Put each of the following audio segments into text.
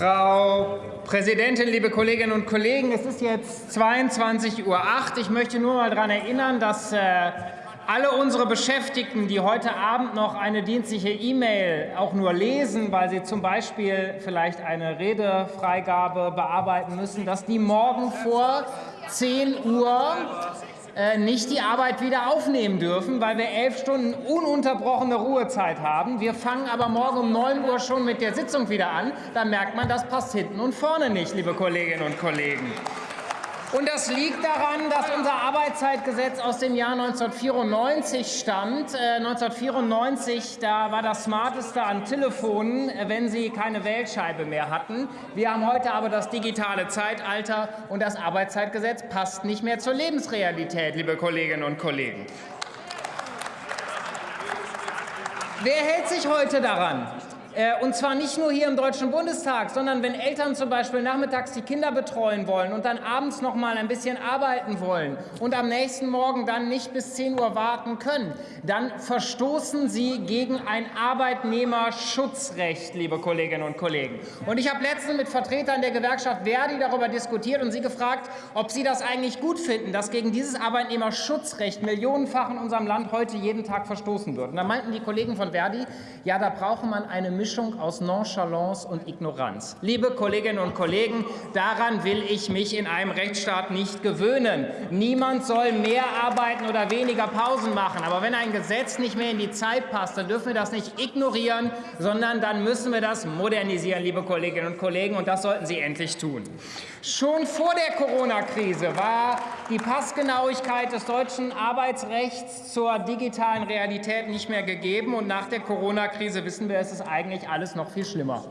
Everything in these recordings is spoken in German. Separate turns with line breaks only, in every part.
Frau Präsidentin, liebe Kolleginnen und Kollegen! Es ist jetzt 22.08 Uhr. Ich möchte nur mal daran erinnern, dass äh, alle unsere Beschäftigten, die heute Abend noch eine dienstliche E-Mail auch nur lesen, weil sie zum Beispiel vielleicht eine Redefreigabe bearbeiten müssen, dass die morgen vor 10 Uhr nicht die Arbeit wieder aufnehmen dürfen, weil wir elf Stunden ununterbrochene Ruhezeit haben. Wir fangen aber morgen um 9 Uhr schon mit der Sitzung wieder an. Da merkt man, das passt hinten und vorne nicht, liebe Kolleginnen und Kollegen. Und das liegt daran, dass unser Arbeitszeitgesetz aus dem Jahr 1994 stammt. Äh, 1994, da war das Smarteste an Telefonen, äh, wenn sie keine Wählscheibe mehr hatten. Wir haben heute aber das digitale Zeitalter und das Arbeitszeitgesetz passt nicht mehr zur Lebensrealität, liebe Kolleginnen und Kollegen. Wer hält sich heute daran? Äh, und zwar nicht nur hier im Deutschen Bundestag, sondern wenn Eltern zum Beispiel nachmittags die Kinder betreuen wollen und dann abends noch mal ein bisschen arbeiten wollen und am nächsten Morgen dann nicht bis 10 Uhr warten können, dann verstoßen sie gegen ein Arbeitnehmerschutzrecht, liebe Kolleginnen und Kollegen. Und ich habe letztens mit Vertretern der Gewerkschaft Verdi darüber diskutiert und sie gefragt, ob sie das eigentlich gut finden, dass gegen dieses Arbeitnehmerschutzrecht millionenfach in unserem Land heute jeden Tag verstoßen wird. Und da meinten die Kollegen von Verdi, ja, da brauche man eine Mischung aus Nonchalance und Ignoranz. Liebe Kolleginnen und Kollegen, daran will ich mich in einem Rechtsstaat nicht gewöhnen. Niemand soll mehr arbeiten oder weniger Pausen machen. Aber wenn ein Gesetz nicht mehr in die Zeit passt, dann dürfen wir das nicht ignorieren, sondern dann müssen wir das modernisieren, liebe Kolleginnen und Kollegen. Und das sollten Sie endlich tun. Schon vor der Corona-Krise war die Passgenauigkeit des deutschen Arbeitsrechts zur digitalen Realität nicht mehr gegeben. Und nach der Corona-Krise wissen wir, es ist eigentlich alles noch viel schlimmer.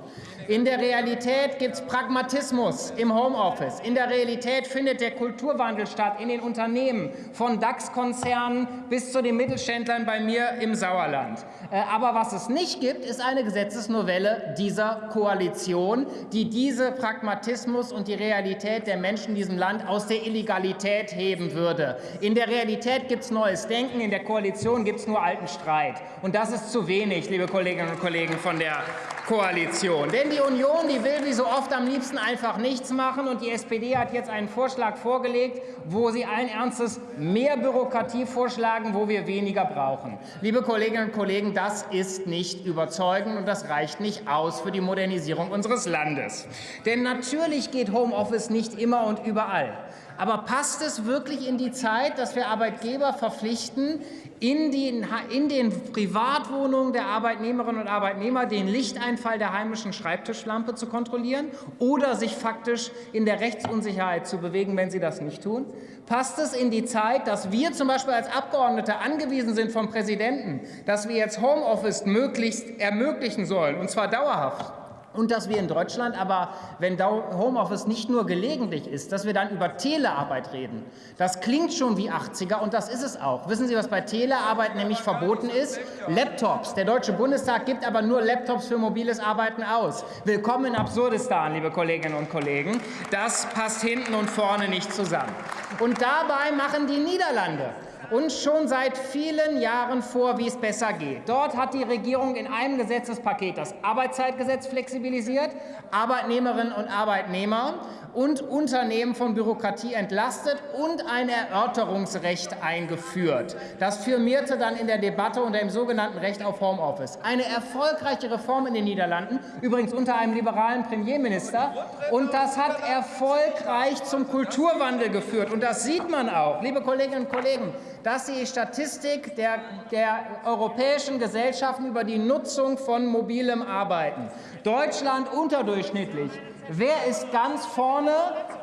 In der Realität gibt es Pragmatismus im Homeoffice. In der Realität findet der Kulturwandel statt in den Unternehmen, von DAX-Konzernen bis zu den Mittelständlern bei mir im Sauerland. Äh, aber was es nicht gibt, ist eine Gesetzesnovelle dieser Koalition, die diese Pragmatismus und die Realität der Menschen in diesem Land aus der Illegalität heben würde. In der Realität gibt es neues Denken, in der Koalition gibt es nur alten Streit. Und das ist zu wenig, liebe Kolleginnen und Kollegen von der Yeah. Koalition. Denn die Union, die will wie so oft am liebsten einfach nichts machen. Und die SPD hat jetzt einen Vorschlag vorgelegt, wo sie allen Ernstes mehr Bürokratie vorschlagen, wo wir weniger brauchen. Liebe Kolleginnen und Kollegen, das ist nicht überzeugend und das reicht nicht aus für die Modernisierung unseres Landes. Denn natürlich geht Homeoffice nicht immer und überall. Aber passt es wirklich in die Zeit, dass wir Arbeitgeber verpflichten, in den, in den Privatwohnungen der Arbeitnehmerinnen und Arbeitnehmer den Lichteinfall der heimischen Schreibtischlampe zu kontrollieren oder sich faktisch in der Rechtsunsicherheit zu bewegen, wenn sie das nicht tun? Passt es in die Zeit, dass wir zum Beispiel als Abgeordnete angewiesen sind vom Präsidenten, dass wir jetzt Homeoffice möglichst ermöglichen sollen, und zwar dauerhaft? Und dass wir in Deutschland aber, wenn Homeoffice nicht nur gelegentlich ist, dass wir dann über Telearbeit reden. Das klingt schon wie 80er und das ist es auch. Wissen Sie, was bei Telearbeit nämlich verboten ist? Laptops. Der Deutsche Bundestag gibt aber nur Laptops für mobiles Arbeiten aus. Willkommen in Absurdistan, liebe Kolleginnen und Kollegen. Das passt hinten und vorne nicht zusammen. Und dabei machen die Niederlande uns schon seit vielen Jahren vor, wie es besser geht. Dort hat die Regierung in einem Gesetzespaket das Arbeitszeitgesetz flexibilisiert, Arbeitnehmerinnen und Arbeitnehmer und Unternehmen von Bürokratie entlastet und ein Erörterungsrecht eingeführt. Das firmierte dann in der Debatte unter dem sogenannten Recht auf Homeoffice. Eine erfolgreiche Reform in den Niederlanden, übrigens unter einem liberalen Premierminister. Und das hat erfolgreich zum Kulturwandel geführt. Und das sieht man auch, liebe Kolleginnen und Kollegen, dass die Statistik der, der europäischen Gesellschaften über die Nutzung von mobilem Arbeiten. Deutschland unterdurchschnittlich. Wer ist ganz vorne?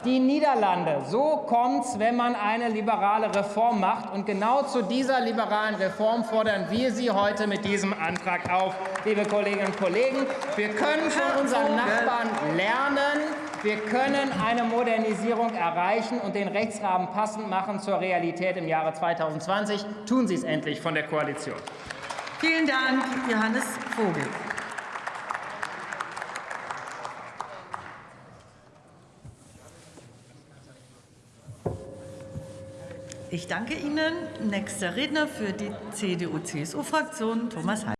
Die Niederlande. So kommt es, wenn man eine liberale Reform macht. Und genau zu dieser liberalen Reform fordern wir Sie heute mit diesem Antrag auf, liebe Kolleginnen und Kollegen. Wir können von unseren Nachbarn lernen. Wir können eine Modernisierung erreichen und den Rechtsrahmen passend machen zur Realität im Jahre 2020. Tun Sie es endlich von der Koalition.
Vielen Dank, Johannes Vogel. Ich danke Ihnen. Nächster Redner für die CDU-CSU-Fraktion, Thomas Heil.